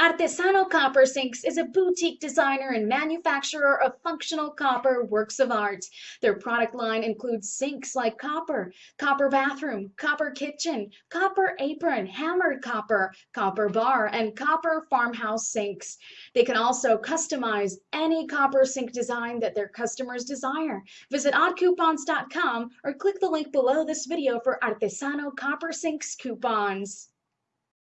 Artesano Copper Sinks is a boutique designer and manufacturer of functional copper works of art. Their product line includes sinks like copper, copper bathroom, copper kitchen, copper apron, hammered copper, copper bar, and copper farmhouse sinks. They can also customize any copper sink design that their customers desire. Visit oddcoupons.com or click the link below this video for Artesano Copper Sinks coupons.